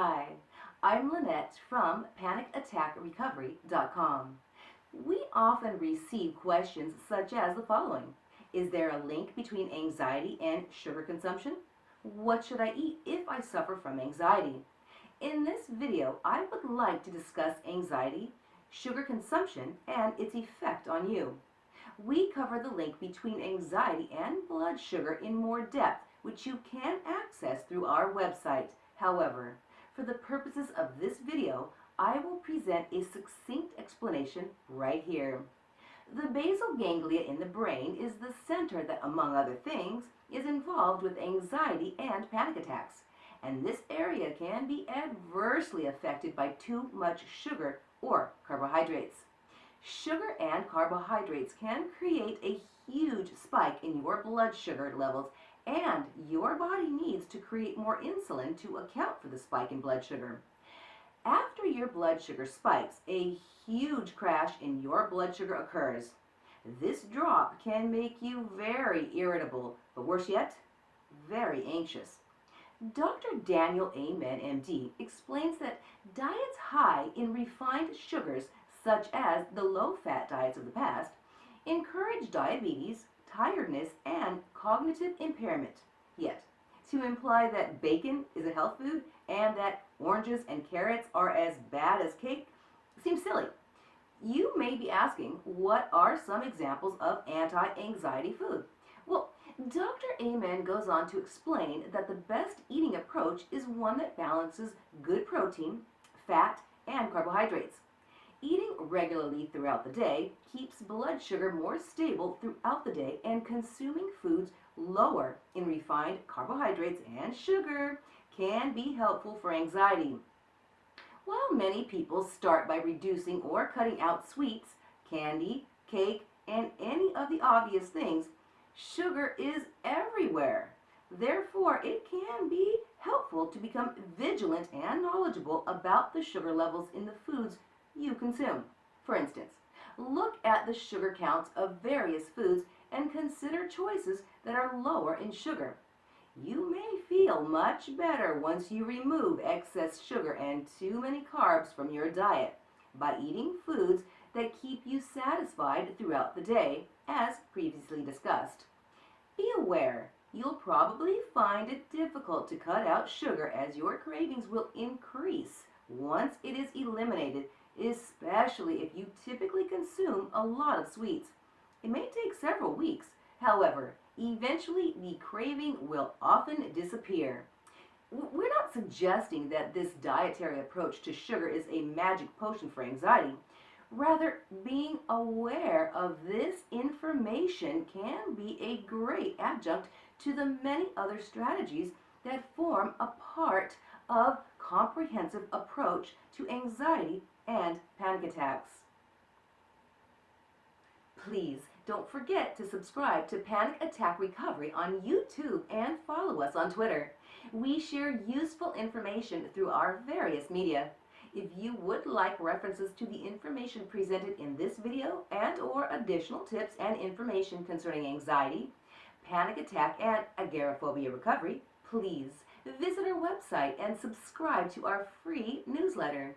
Hi, I'm Lynette from PanicAttackRecovery.com. We often receive questions such as the following. Is there a link between anxiety and sugar consumption? What should I eat if I suffer from anxiety? In this video, I would like to discuss anxiety, sugar consumption, and its effect on you. We cover the link between anxiety and blood sugar in more depth, which you can access through our website. However, for the purposes of this video, I will present a succinct explanation right here. The basal ganglia in the brain is the center that, among other things, is involved with anxiety and panic attacks. And this area can be adversely affected by too much sugar or carbohydrates. Sugar and carbohydrates can create a huge spike in your blood sugar levels and your body needs to create more insulin to account for the spike in blood sugar. After your blood sugar spikes, a huge crash in your blood sugar occurs. This drop can make you very irritable, but worse yet, very anxious. Dr. Daniel Amen, MD, explains that diets high in refined sugars, such as the low-fat diets of the past, encourage diabetes, tiredness, and cognitive impairment. Yet, to imply that bacon is a health food and that oranges and carrots are as bad as cake seems silly. You may be asking, what are some examples of anti-anxiety food? Well, Dr. Amen goes on to explain that the best eating approach is one that balances good protein, fat, and carbohydrates. Regularly throughout the day keeps blood sugar more stable throughout the day and consuming foods lower in refined carbohydrates and sugar can be helpful for anxiety. While many people start by reducing or cutting out sweets, candy, cake, and any of the obvious things, sugar is everywhere. Therefore, it can be helpful to become vigilant and knowledgeable about the sugar levels in the foods you consume. For instance, look at the sugar counts of various foods and consider choices that are lower in sugar. You may feel much better once you remove excess sugar and too many carbs from your diet by eating foods that keep you satisfied throughout the day, as previously discussed. Be aware, you'll probably find it difficult to cut out sugar as your cravings will increase once it is eliminated especially if you typically consume a lot of sweets. It may take several weeks. However, eventually the craving will often disappear. We're not suggesting that this dietary approach to sugar is a magic potion for anxiety. Rather, being aware of this information can be a great adjunct to the many other strategies that form a part of comprehensive approach to anxiety and panic attacks. Please don't forget to subscribe to Panic Attack Recovery on YouTube and follow us on Twitter. We share useful information through our various media. If you would like references to the information presented in this video and or additional tips and information concerning anxiety, panic attack, and agoraphobia recovery, please visit our website and subscribe to our free newsletter.